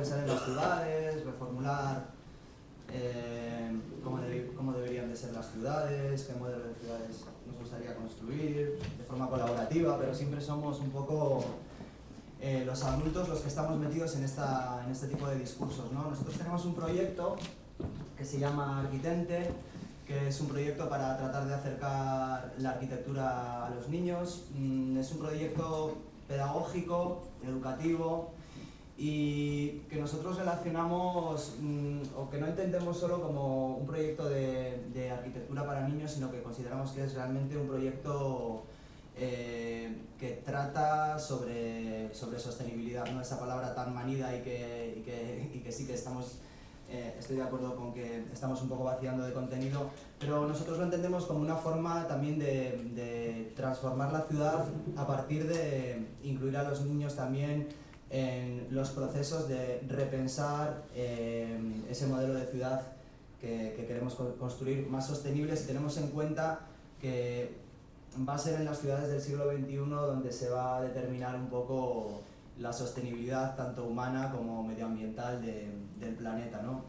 pensar en las ciudades, reformular eh, cómo, cómo deberían de ser las ciudades, qué modelo de ciudades nos gustaría construir, de forma colaborativa, pero siempre somos un poco eh, los adultos los que estamos metidos en, esta, en este tipo de discursos. ¿no? Nosotros tenemos un proyecto que se llama Arquitente, que es un proyecto para tratar de acercar la arquitectura a los niños. Mm, Es un proyecto pedagógico, educativo, y que nosotros relacionamos mm, o que no entendemos solo como un proyecto de, de arquitectura para niños, sino que consideramos que es realmente un proyecto eh, que trata sobre, sobre sostenibilidad, ¿no? esa palabra tan manida y que, y que, y que sí que estamos, eh, estoy de acuerdo con que estamos un poco vaciando de contenido, pero nosotros lo entendemos como una forma también de, de transformar la ciudad a partir de incluir a los niños también en los procesos de repensar eh, ese modelo de ciudad que, que queremos co- construir más sostenible si tenemos en cuenta que va a ser en las ciudades del siglo XXI donde se va a determinar un poco la sostenibilidad tanto humana como medioambiental de- del planeta. ¿no?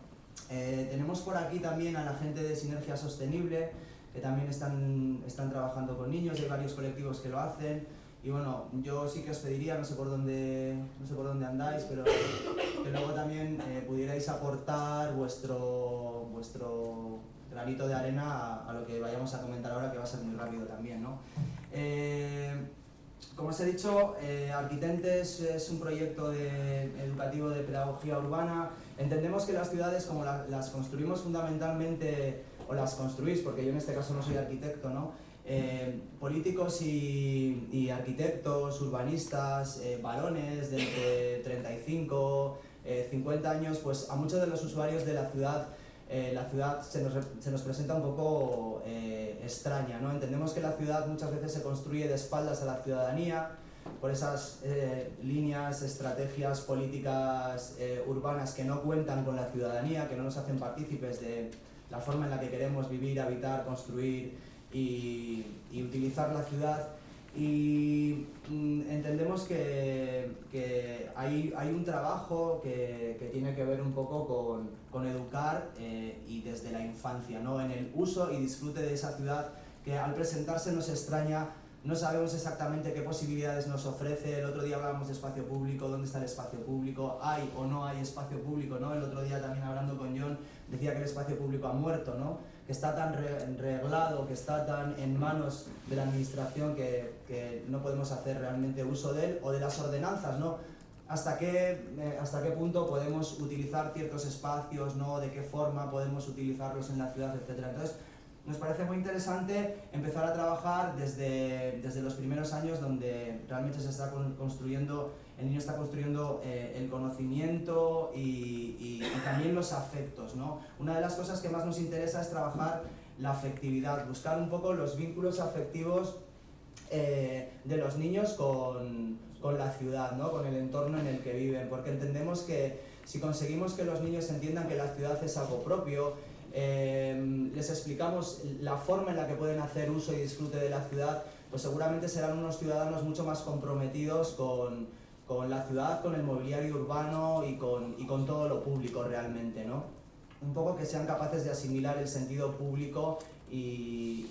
Eh, tenemos por aquí también a la gente de Sinergia Sostenible, que también están, están trabajando con niños, hay varios colectivos que lo hacen. Y bueno, yo sí que os pediría, no sé por dónde, no sé por dónde andáis, pero que luego también eh, pudierais aportar vuestro, vuestro granito de arena a, lo que vayamos a comentar ahora, que va a ser muy rápido también. ¿no? Eh, como os he dicho, eh, Arquitentes es un proyecto educativo de pedagogía urbana. Entendemos que las ciudades, como la- las construimos fundamentalmente, o las construís, porque yo en este caso no soy arquitecto, ¿no? Eh, políticos y, arquitectos, urbanistas, eh, varones de entre 35, eh, 50 años, pues a muchos de los usuarios de la ciudad eh, la ciudad se nos, se nos presenta un poco eh, extraña. ¿no? Entendemos que la ciudad muchas veces se construye de espaldas a la ciudadanía, por esas eh, líneas, estrategias políticas eh, urbanas que no cuentan con la ciudadanía, que no nos hacen partícipes de la forma en la que queremos vivir, habitar, construir y, y utilizar la ciudad. Y mm, entendemos que, que hay, hay un trabajo que, que tiene que ver un poco con, con educar eh, y desde la infancia, ¿no? en el uso y disfrute de esa ciudad que al presentarse nos extraña, no sabemos exactamente qué posibilidades nos ofrece. El otro día hablábamos de espacio público, dónde está el espacio público, hay o no hay espacio público. ¿no? El otro día también hablando con John decía que el espacio público ha muerto, ¿no? que está tan re- reglado, que está tan en manos de la administración que, que no podemos hacer realmente uso de él, o de las ordenanzas, ¿no? hasta qué, eh, hasta qué punto podemos utilizar ciertos espacios, ¿no? de qué forma podemos utilizarlos en la ciudad, etc. Entonces, nos parece muy interesante empezar a trabajar desde, desde los primeros años donde realmente se está con- construyendo, el niño está construyendo eh, el conocimiento y, y- y también los afectos. ¿no? Una de las cosas que más nos interesa es trabajar la afectividad, buscar un poco los vínculos afectivos eh, de los niños con, con la ciudad, ¿no? con el entorno en el que viven, porque entendemos que si conseguimos que los niños entiendan que la ciudad es algo propio, eh, les explicamos la forma en la que pueden hacer uso y disfrute de la ciudad, pues seguramente serán unos ciudadanos mucho más comprometidos con, con la ciudad, con el mobiliario urbano y con, y con todo lo público realmente. ¿no? Un poco que sean capaces de asimilar el sentido público y,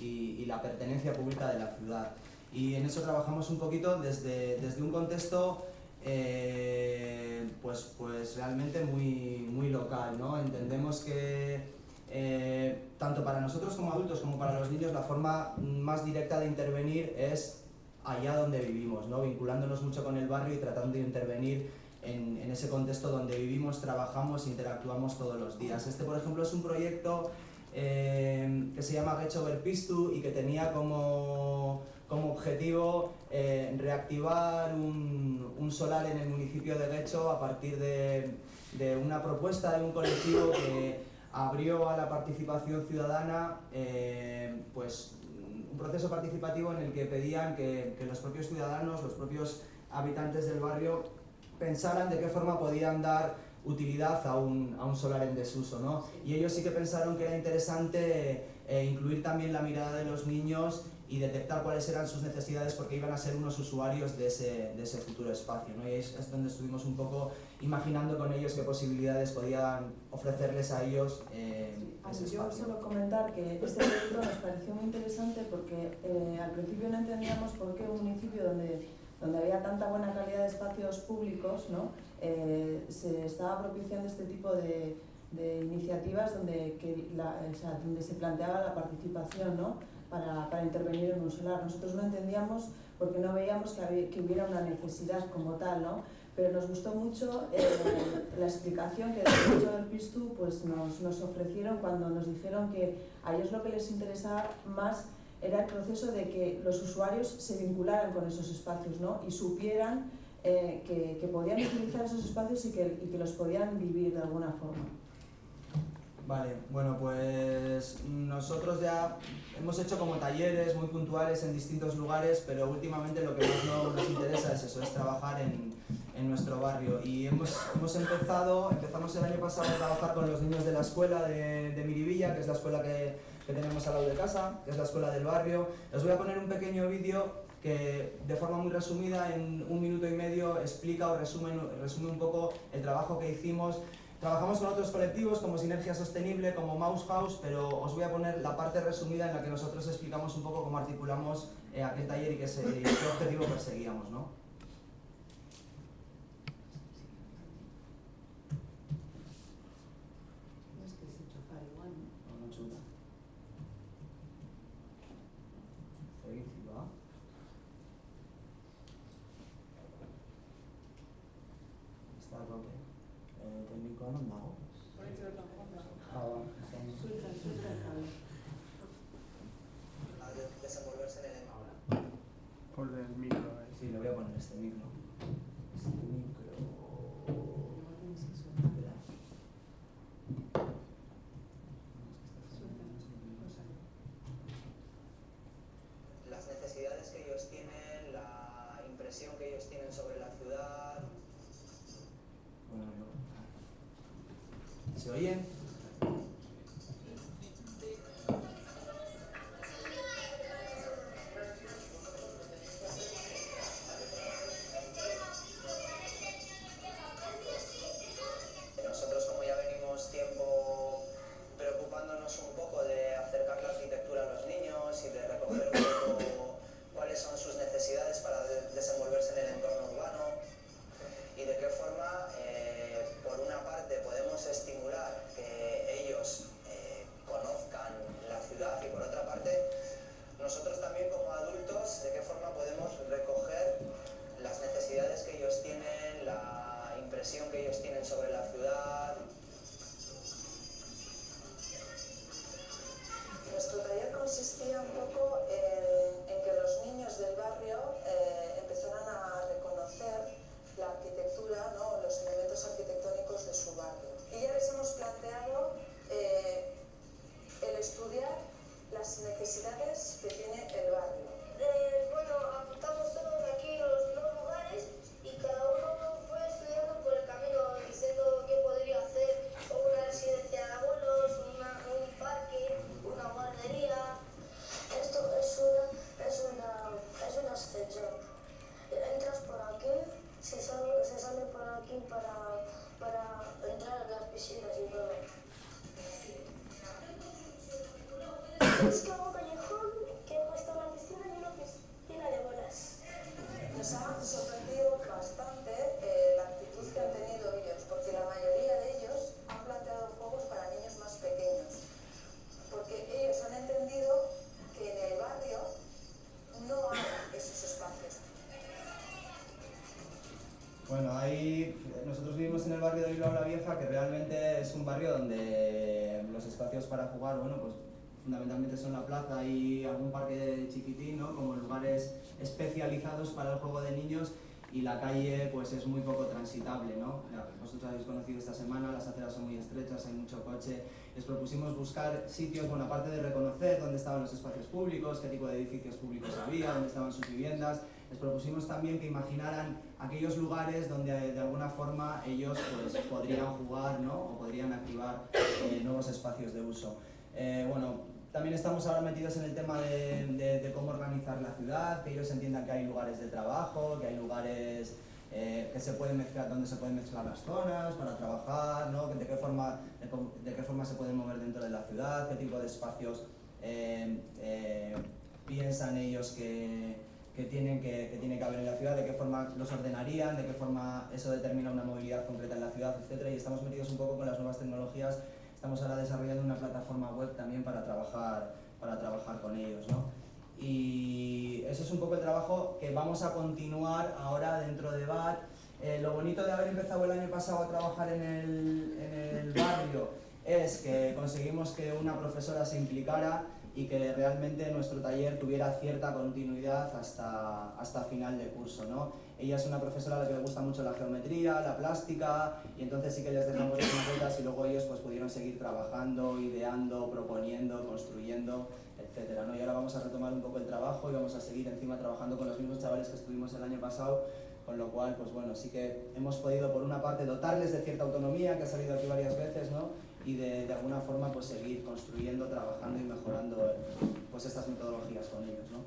y- y la pertenencia pública de la ciudad. Y en eso trabajamos un poquito desde, desde un contexto eh, pues, pues realmente muy, muy local. ¿no? Entendemos que eh, tanto para nosotros como adultos como para los niños la forma más directa de intervenir es allá donde vivimos, ¿no? vinculándonos mucho con el barrio y tratando de intervenir en, en ese contexto donde vivimos, trabajamos e interactuamos todos los días. Este, por ejemplo, es un proyecto eh, que se llama Gecho Berpistu y que tenía como, como objetivo eh, reactivar un, un solar en el municipio de Gecho a partir de, de una propuesta de un colectivo que abrió a la participación ciudadana eh, pues, un proceso participativo en el que pedían que, que los propios ciudadanos, los propios habitantes del barrio pensaran de qué forma podían dar utilidad a un, a un solar en desuso. ¿no? Y ellos sí que pensaron que era interesante eh, incluir también la mirada de los niños y detectar cuáles eran sus necesidades porque iban a ser unos usuarios de ese, de ese futuro espacio. ¿no? Y es, es, donde estuvimos un poco imaginando con ellos qué posibilidades podían ofrecerles a ellos eh, ese Yo solo comentar que este proyecto nos pareció muy interesante porque eh, al principio no entendíamos por qué un municipio donde, donde había tanta buena calidad de espacios públicos ¿no? eh, se estaba propiciando este tipo de, de iniciativas donde, que la, o sea, donde se planteaba la participación ¿no? Para, para, intervenir en un solar. Nosotros no entendíamos porque no veíamos que, que hubiera una necesidad como tal, ¿no? pero nos gustó mucho eh, la explicación que desde hecho del PISTU pues, nos, nos ofrecieron cuando nos dijeron que a ellos lo que les interesaba más era el proceso de que los usuarios se vincularan con esos espacios ¿no? y supieran eh, que, que, podían utilizar esos espacios y que, y que los podían vivir de alguna forma. Vale, bueno pues nosotros ya hemos hecho como talleres muy puntuales en distintos lugares, pero últimamente lo que más no nos interesa es eso, es trabajar en, en nuestro barrio. Y hemos, hemos empezado, empezamos el año pasado a trabajar con los niños de la escuela de, de Miribilla, que es la escuela que, que tenemos al lado de casa, que es la escuela del barrio. Os voy a poner un pequeño vídeo que de forma muy resumida, en un minuto y medio, explica o resume, resume un poco el trabajo que hicimos Trabajamos con otros colectivos como Sinergia Sostenible, como Mouse House, pero os voy a poner la parte resumida en la que nosotros explicamos un poco cómo articulamos eh, aquel taller y qué, objetivo perseguíamos. ¿no? Está tope. Eh, técnico no me hago. Ah, bueno, estamos. Desenvolverse en el ahora. Ponle el micro ahí. Sí, le voy a poner este micro. Este micro. Espera. Las necesidades que ellos tienen, la impresión que ellos tienen sobre la ciudad. Bueno, no. ¿Se oyen? Entrar a fundamentalmente son la plaza y algún parque chiquitín, ¿no? Como lugares especializados para el juego de niños y la calle pues es muy poco transitable, ¿no? Ya, Vosotros habéis conocido esta semana, las aceras son muy estrechas, hay mucho coche. Les propusimos buscar sitios, bueno, aparte de reconocer dónde estaban los espacios públicos, qué tipo de edificios públicos había, dónde estaban sus viviendas, les propusimos también que imaginaran aquellos lugares donde de alguna forma ellos pues, podrían jugar ¿no? o podrían activar eh, nuevos espacios de uso. Eh, bueno, también estamos ahora metidos en el tema de, de- de cómo organizar la ciudad, que ellos entiendan que hay lugares de trabajo, que hay lugares eh, que se pueden mezclar, donde se pueden mezclar las zonas para trabajar, ¿no? de, qué forma, de, de qué forma se pueden mover dentro de la ciudad, qué tipo de espacios eh, eh, piensan ellos que, que tienen que, que tiene que haber en la ciudad, de qué forma los ordenarían, de qué forma eso determina una movilidad concreta en la ciudad, etc. Y estamos metidos un poco con las nuevas tecnologías Estamos ahora desarrollando plataforma web también para trabajar, para trabajar con ellos. ¿no? Y eso es un poco el trabajo que vamos a continuar ahora dentro de BAT. Eh, lo bonito de haber empezado el año pasado a trabajar en el, en el barrio es que conseguimos que una profesora se implicara y que realmente nuestro taller tuviera cierta continuidad hasta, hasta final de curso. ¿no? Ella es una profesora a la que le gusta mucho la geometría, la plástica, y entonces sí que les dejamos las maquetas y luego ellos pues, pudieron seguir trabajando, ideando, proponiendo, construyendo, etc. ¿no? Y ahora vamos a retomar un poco el trabajo y vamos a seguir encima trabajando con los mismos chavales que estuvimos el año pasado, con lo cual, pues bueno, sí que hemos podido por una parte dotarles de cierta autonomía, que ha salido aquí varias veces, ¿no? Y de, de alguna forma pues seguir construyendo, trabajando y mejorando pues estas metodologías con ellos. ¿no?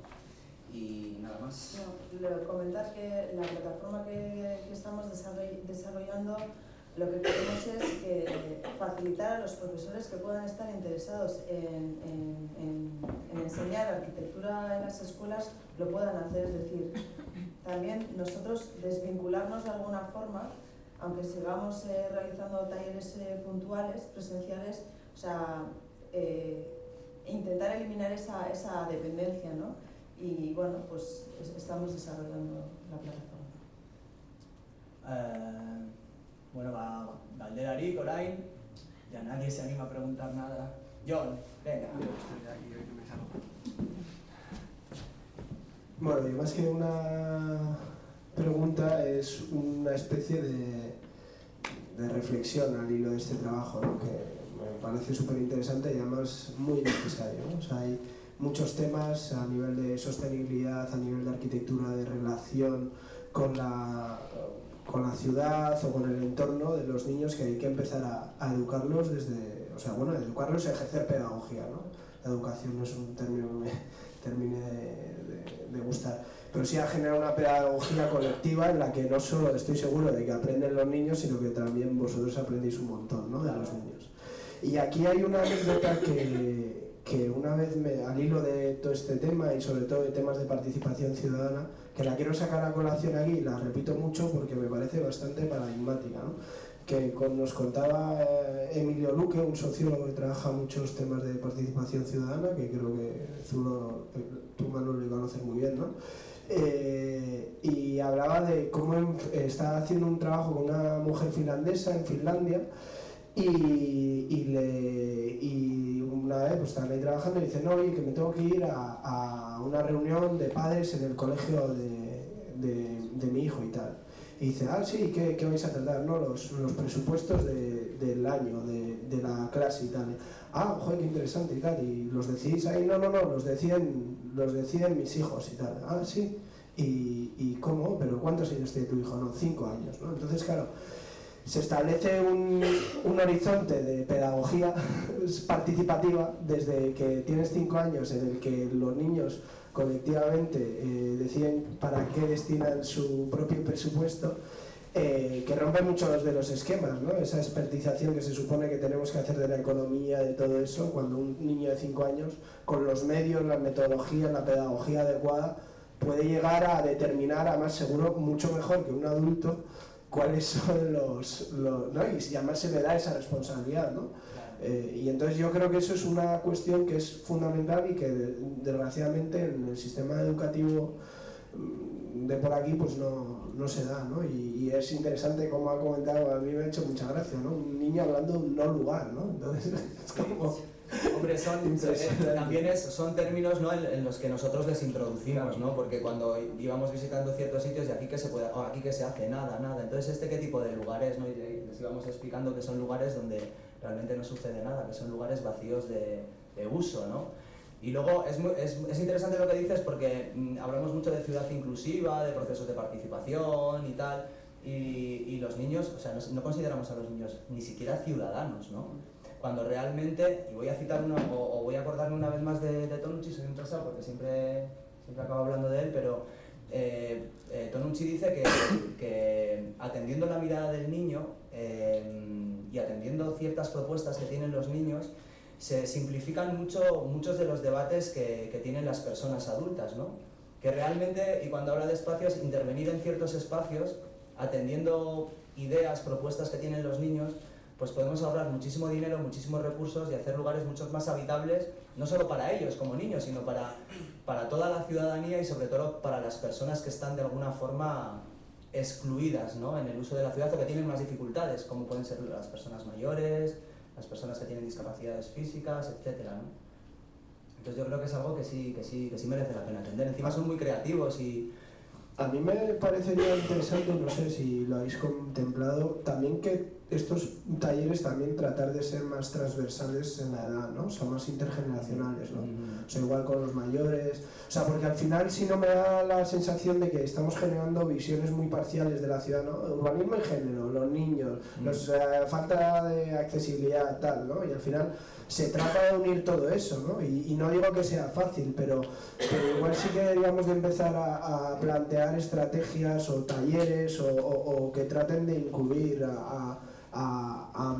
Y nada más. No, comentar que la plataforma que, que estamos desarroll- desarrollando lo que queremos es que facilitar a los profesores que puedan estar interesados en, en- en- en enseñar arquitectura en las escuelas lo puedan hacer, es decir, también nosotros desvincularnos de alguna forma, aunque sigamos eh, realizando talleres eh, puntuales, presenciales, o sea, eh, intentar eliminar esa, esa dependencia, ¿no? Y bueno, pues es- estamos desarrollando la plataforma. Eh, bueno, va Valderari, Corain, ya nadie se anima a preguntar nada. John, venga. Yo. Bueno, y más que una pregunta, es una especie de, de reflexión al hilo de este trabajo, ¿no? que me parece súper interesante y además muy necesario. ¿no? O sea, hay muchos temas a nivel de sostenibilidad, a nivel de arquitectura, de relación con la, con la ciudad o con el entorno de los niños que hay que empezar a, a educarlos desde, o sea, bueno, educarlos y ejercer pedagogía. ¿no? La educación no es un término que me termine de, de- de gustar. Pero sí a generar una pedagogía colectiva en la que no solo estoy seguro de que aprenden los niños, sino que también vosotros aprendéis un montón ¿no? de los niños. Y aquí hay una anécdota que, que una vez me, al hilo de todo este tema y sobre todo de temas de participación ciudadana, que la quiero sacar a colación aquí la repito mucho porque me parece bastante paradigmática. ¿no? que nos contaba eh, Emilio Luque, un sociólogo que trabaja muchos temas de participación ciudadana, que creo que tú, lo- eh, tú Manuel, le conoces muy bien, ¿no? Eh, y hablaba de cómo en- está haciendo un trabajo con una mujer finlandesa en Finlandia y, y, le, y una vez pues están ahí trabajando y dicen, no, oye, que me tengo que ir a, a una reunión de padres en el colegio de, de, de mi hijo y tal. Y dice, ah, sí, ¿qué, qué vais a tratar? No, los, los presupuestos de- del año, de, de la clase y tal. Ah, joder, qué interesante y tal. Y los decidís ahí, no, no, no, los deciden, los deciden mis hijos y tal. Ah, sí. ¿Y, y cómo? ¿Pero cuántos años tiene tu hijo? No, cinco años, ¿no? Entonces, claro, se establece un, un horizonte de pedagogía participativa desde que tienes cinco años en el que los niños colectivamente eh, deciden para qué destinan su propio presupuesto, eh, que rompe muchos de los esquemas, ¿no? esa expertización que se supone que tenemos que hacer de la economía, de todo eso, cuando un niño de 5 años, con los medios, las metodologías, la pedagogía adecuada, puede llegar a determinar, además seguro, mucho mejor que un adulto, cuáles son los... Y además se le da esa responsabilidad, ¿no? Eh, y entonces yo creo que eso es una cuestión que es fundamental y que de- desgraciadamente en el sistema educativo mm, de por aquí pues no, no se da, ¿no? Y, y es interesante como ha comentado, a mí me ha hecho mucha gracia, ¿no? Un niño hablando de un no lugar, ¿no? Entonces es como... Hombre, son, eh, también es, son términos ¿no? en, en los que nosotros les introducimos, ¿no? porque cuando íbamos visitando ciertos sitios y aquí que se puede, o aquí que se hace nada, nada. Entonces, ¿este qué tipo de lugares? ¿no? Y les íbamos explicando que son lugares donde realmente no sucede nada, que son lugares vacíos de, de uso. ¿no? Y luego es, muy- es, es interesante lo que dices porque mm, hablamos mucho de ciudad inclusiva, de procesos de participación y tal, y, y los niños, o sea, no, no consideramos a los niños ni siquiera ciudadanos, ¿no? cuando realmente, y voy a citar una, o, o voy a acordarme una vez más de, de Tonucci, soy un porque siempre, siempre acabo hablando de él, pero eh, eh, Tonucci dice que, que atendiendo la mirada del niño eh, y atendiendo ciertas propuestas que tienen los niños, se simplifican mucho muchos de los debates que, que tienen las personas adultas, ¿no? Que realmente, y cuando habla de espacios, intervenir en ciertos espacios, atendiendo ideas, propuestas que tienen los niños, pues podemos ahorrar muchísimo dinero, muchísimos recursos y hacer lugares mucho más habitables, no solo para ellos como niños, sino para, para toda la ciudadanía y sobre todo para las personas que están de alguna forma excluidas ¿no? en el uso de la ciudad o que tienen más dificultades, como pueden ser las personas mayores, las personas que tienen discapacidades físicas, etc. ¿no? Entonces yo creo que es algo que sí, que sí, que sí merece la pena atender. Encima son muy creativos y A mí me parecería interesante, no sé si lo habéis contemplado, también que estos talleres también tratar de ser más transversales en la edad, ¿no? O sea, más intergeneracionales, ¿no? O sea, igual con los mayores. O sea, porque al final si no me da la sensación de que estamos generando visiones muy parciales de la ciudad, ¿no? Urbanismo y género, los niños, los, eh, falta de accesibilidad, tal, ¿no? Y al final se trata de unir todo eso, ¿no? Y, y no digo que sea fácil, pero, pero igual sí que deberíamos de empezar a, a plantear estrategias o talleres o, o- o que traten de incluir a, a- a-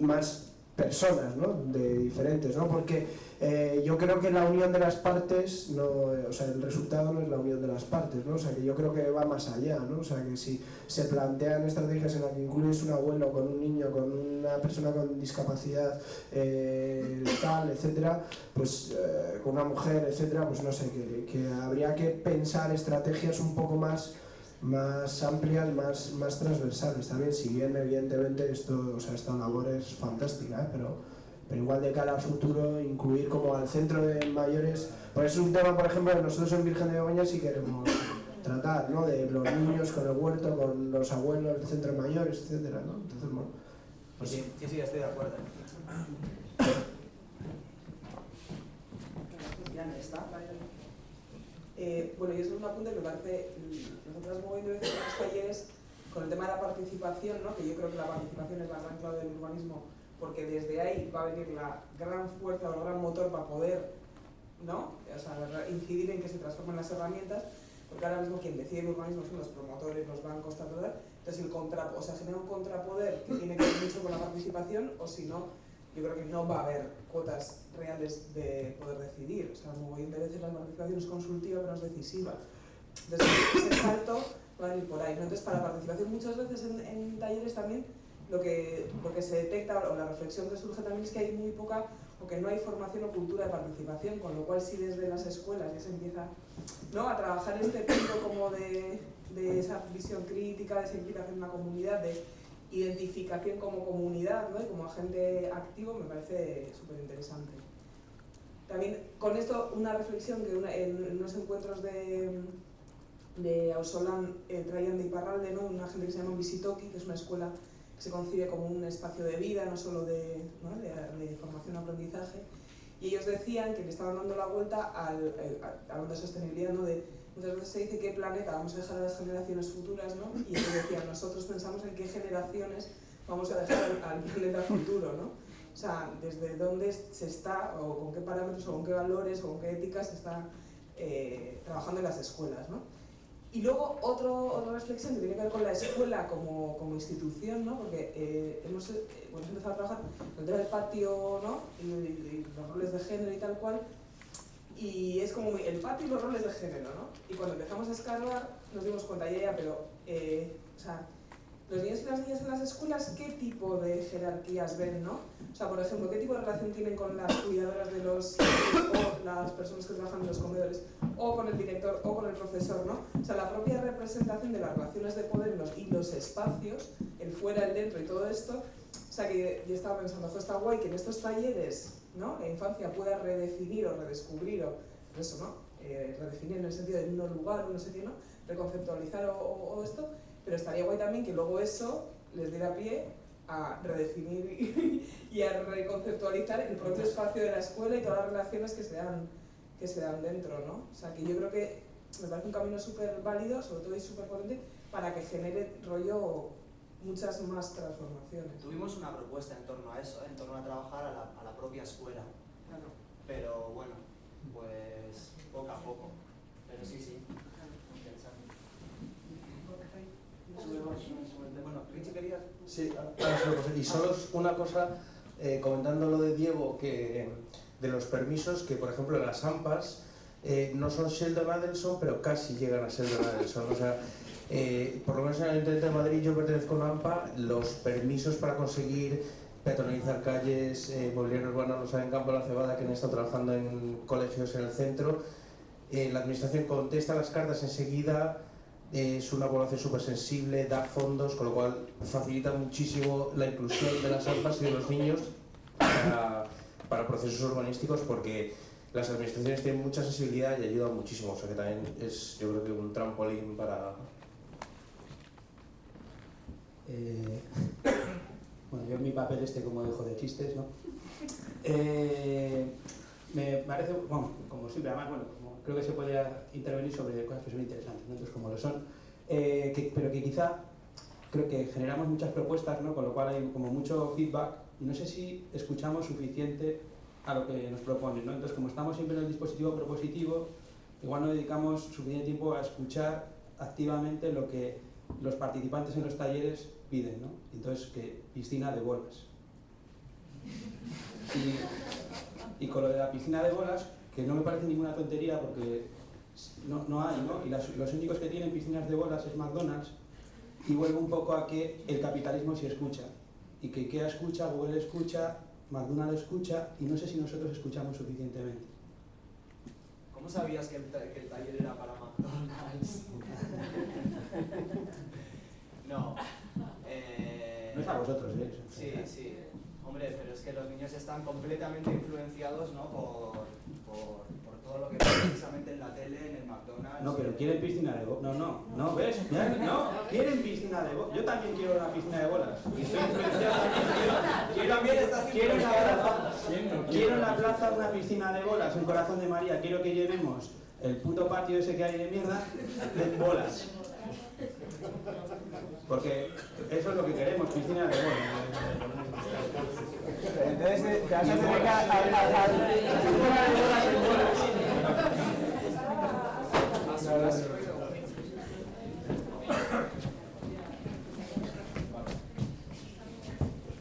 más personas, ¿no? De diferentes, ¿no? Porque eh, yo creo que la unión de las partes, no, o sea, el resultado no es la unión de las partes, ¿no? O sea, que yo creo que va más allá, ¿no? O sea, que si se plantean estrategias en las que incluyes un abuelo con un niño, con una persona con discapacidad eh, tal, etcétera, pues eh, con una mujer, etcétera, pues no sé, que habría que pensar estrategias un poco más más amplias, más, más transversales también, si bien evidentemente esto, o sea, esta labor es fantástica, ¿eh? pero, pero igual de cara al futuro incluir como al centro de mayores, pues es un tema por ejemplo que nosotros en Virgen de Begoña sí queremos tratar, ¿no? De los niños con el huerto, con los abuelos del centro de mayores, etcétera, ¿no? Entonces, bueno, Pues sí, sí, sí, estoy de acuerdo. Ya está. Eh, bueno, y eso es un apunte que me parece, nosotros veces en los talleres con el tema de la participación, ¿no? que yo creo que la participación es la gran clave del urbanismo, porque desde ahí va a venir la gran fuerza o el gran motor para poder ¿no? o sea, incidir en que se transformen las herramientas, porque ahora mismo quien decide el urbanismo son los promotores, los bancos, tal, tal, tal. entonces el contra, o sea, genera un contrapoder que tiene que ver mucho con la participación, o si no, yo creo que no va a haber cuotas reales de poder decidir. O sea, muy de veces la participación es consultiva, pero no es decisiva. Entonces, ese salto va a ir por ahí. Entonces, para participación, muchas veces en, talleres también lo que, lo se detecta o la reflexión que surge también es que hay muy poca o que no hay formación o cultura de participación, con lo cual si desde las escuelas ya se empieza ¿no? a trabajar este punto como de, de esa visión crítica, de esa implicación en la comunidad, de identificación como comunidad ¿no? y como agente activo me parece súper interesante. También con esto una reflexión que en, unos encuentros de, de Ausolan eh, traían de Iparralde, ¿no? una gente que se llama Visitoki, que es una escuela que se concibe como un espacio de vida, no solo de, ¿no? de, de formación y aprendizaje. Y ellos decían que le estaban dando la vuelta al, a- de sostenibilidad, ¿no? de, muchas veces se dice qué planeta vamos a dejar a las generaciones futuras, ¿no? y ellos decían, nosotros pensamos en qué generaciones vamos a dejar al, planeta futuro, ¿no? O sea, desde dónde se está, o con qué parámetros, o con qué valores, o con qué éticas se está eh, trabajando en las escuelas, ¿no? Y luego otro, otra reflexión que tiene que ver con la escuela como, como institución, ¿no? porque eh, hemos, eh, hemos empezado a trabajar el del patio ¿no? y, y- y los roles de género y tal cual, y es como el patio y los roles de género. ¿no? Y cuando empezamos a escarbar nos dimos cuenta, ya, ya, pero eh, o sea, los niños y las niñas en las escuelas, ¿qué tipo de jerarquías ven? ¿no? O sea, por ejemplo, ¿qué tipo de relación tienen con las cuidadoras de los o las personas que trabajan en los comedores? o con el director o con el profesor, ¿no? O sea, la propia representación de las relaciones de poder los- y los espacios, el fuera, el dentro y todo esto, o sea, que yo estaba pensando, "Jo, está guay que en estos talleres, ¿no? La infancia pueda redefinir o redescubrir o eso, ¿no? Eh, redefinir en el sentido de no lugar, no sé ¿no? Reconceptualizar o, esto, pero estaría guay también que luego eso les diera pie a redefinir y, y a reconceptualizar el propio espacio de la escuela y todas las relaciones que se dan que se dan dentro, ¿no? O sea, que yo creo que me parece un camino súper válido, sobre todo y súper potente, para que genere rollo muchas más transformaciones. Tuvimos una propuesta en torno a eso, en torno a trabajar a la, a la propia escuela, Claro, pero bueno, pues poco a poco. Pero sí, sí. Bueno, ¿querías? Sí, y solo una cosa, eh, comentando lo de Diego, que de los permisos, que por ejemplo las AMPAs eh, no son Sheldon Adelson, pero casi llegan a Sheldon Adelson. O sea, eh, por lo menos en el Ayuntamiento de Madrid, yo pertenezco a AMPA, los permisos para conseguir peatonalizar calles, eh, mobiliario urbano, lo saben Campo de la Cebada, que han estado trabajando en colegios en el centro. Eh, la administración contesta las cartas enseguida, eh, es una población súper sensible, da fondos, con lo cual facilita muchísimo la inclusión de las AMPAs y de los niños para, para procesos urbanísticos porque las administraciones tienen mucha sensibilidad y ayudan muchísimo, o sea que también es yo creo que un trampolín para... Eh, bueno, yo mi papel este como dejo de chistes, ¿no? Eh, me parece, bueno, como siempre, además, bueno, como creo que se puede intervenir sobre cosas que son interesantes, ¿no? Entonces, como lo son, eh, que- pero que quizá creo que generamos muchas propuestas, ¿no? Con lo cual hay como mucho feedback y no sé si escuchamos suficiente a lo que nos proponen, ¿no? Entonces, como estamos siempre en el dispositivo propositivo, igual no dedicamos suficiente tiempo a escuchar activamente lo que los participantes en los talleres piden, ¿no? Entonces, que piscina de bolas. Y, y con lo de la piscina de bolas, que no me parece ninguna tontería porque no, no hay, ¿no? Y las- los únicos que tienen piscinas de bolas es McDonald's y vuelve un poco a que el capitalismo sí escucha. Y que IKEA escucha, Google escucha, McDonald's escucha y no sé si nosotros escuchamos suficientemente. ¿Cómo sabías que el, ta- que el taller era para McDonald's? no. No es a vosotros, ¿eh? Sí, sí. Hombre, pero es que los niños están completamente influenciados ¿no? por, por, por todo lo que ven precisamente en la tele, en el McDonald's. No, pero quieren piscina de bolas. No, no, no, ¿ves? No, quieren piscina de bolas. Yo también quiero una piscina de bolas. Y estoy influenciado. Quiero, quiero, en la influenciado. plaza, quiero en la plaza una piscina de bolas, en Corazón de María. Quiero que llenemos el puto patio ese que hay de mierda de bolas. Porque eso es lo que queremos, piscina de bolas. Entonces te vas a a-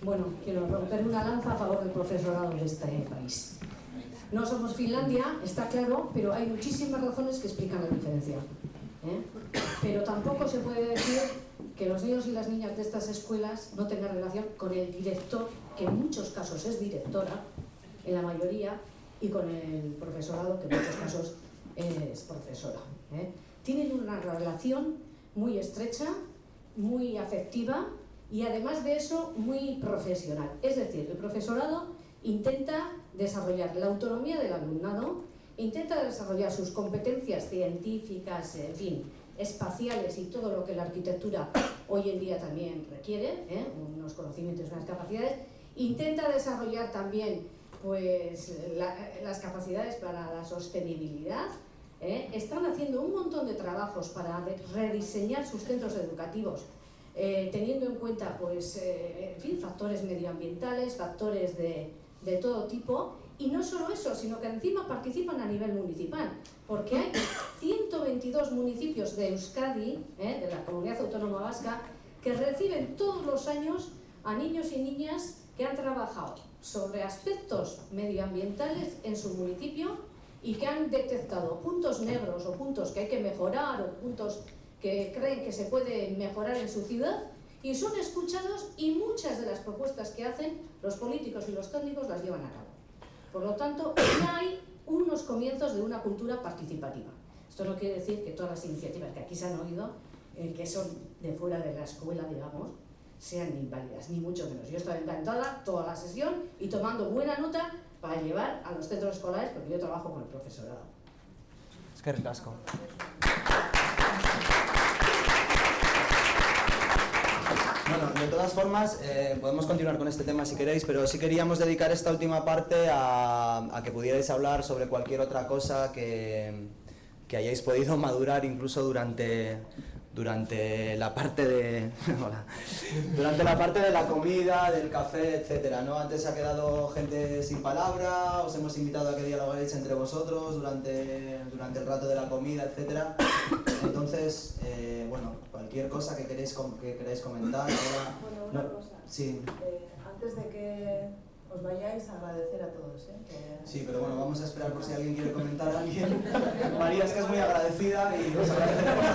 Bueno, quiero romper una lanza a favor del profesorado de este país. No somos Finlandia, está claro, pero hay muchísimas razones que explican la diferencia. ¿eh? Pero tampoco se puede decir que los niños y las niñas de estas escuelas no tengan relación con el director, que en muchos casos es directora, en la mayoría, y con el profesorado, que en muchos casos es profesora. ¿eh? Tienen una relación muy estrecha, muy afectiva y además de eso muy profesional. Es decir, el profesorado intenta desarrollar la autonomía del alumnado, intenta desarrollar sus competencias científicas, en fin, espaciales y todo lo que la arquitectura hoy en día también requiere, ¿eh? unos conocimientos, unas capacidades, intenta desarrollar también pues, la- las capacidades para la sostenibilidad, ¿eh? están haciendo un montón de trabajos para rediseñar sus centros educativos, eh, teniendo en cuenta pues, eh, en fin, factores medioambientales, factores de, de todo tipo, y no solo eso, sino que encima participan a nivel municipal, porque hay 122 municipios de Euskadi, ¿eh? de la comunidad autónoma vasca, que reciben todos los años a niños y niñas que han trabajado sobre aspectos medioambientales en su municipio y que han detectado puntos negros o puntos que hay que mejorar o puntos que creen que se puede mejorar en su ciudad y son escuchados y muchas de las propuestas que hacen los políticos y los técnicos las llevan a cabo. Por lo tanto, ya hay unos comienzos de una cultura participativa. Esto no quiere decir que todas las iniciativas que aquí se han oído, eh, que son de fuera de la escuela, digamos, sean inválidas, ni mucho menos. Yo estoy encantada toda la sesión y tomando buena nota para llevar a los centros escolares, porque yo trabajo con el profesorado. Es que ricasco. Bueno, de todas formas, eh, podemos continuar con este tema si queréis, pero sí queríamos dedicar esta última parte a, a que pudierais hablar sobre cualquier otra cosa que, que hayáis podido madurar incluso durante, durante la parte de durante la parte de la comida, del café, etcétera, ¿no? Antes se ha quedado gente sin palabra, os hemos invitado a que dialoguéis entre vosotros durante, durante el rato de la comida, etcétera. Entonces, eh, bueno, cualquier cosa que queréis que queráis comentar, ahora- Bueno, una no, cosa. sí, Eh, antes de que os vayáis, agradecer a todos. ¿eh? sí, pero bueno, vamos a esperar por si alguien quiere comentar a alguien. María es que es muy agradecida y os agradeceremos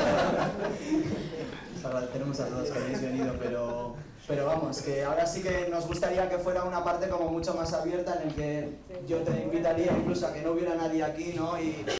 a agradeceremos a todos que hayáis venido, pero, pero vamos, que ahora sí que nos gustaría que fuera una parte como mucho más abierta en el que yo te invitaría incluso a que no hubiera nadie aquí, ¿no?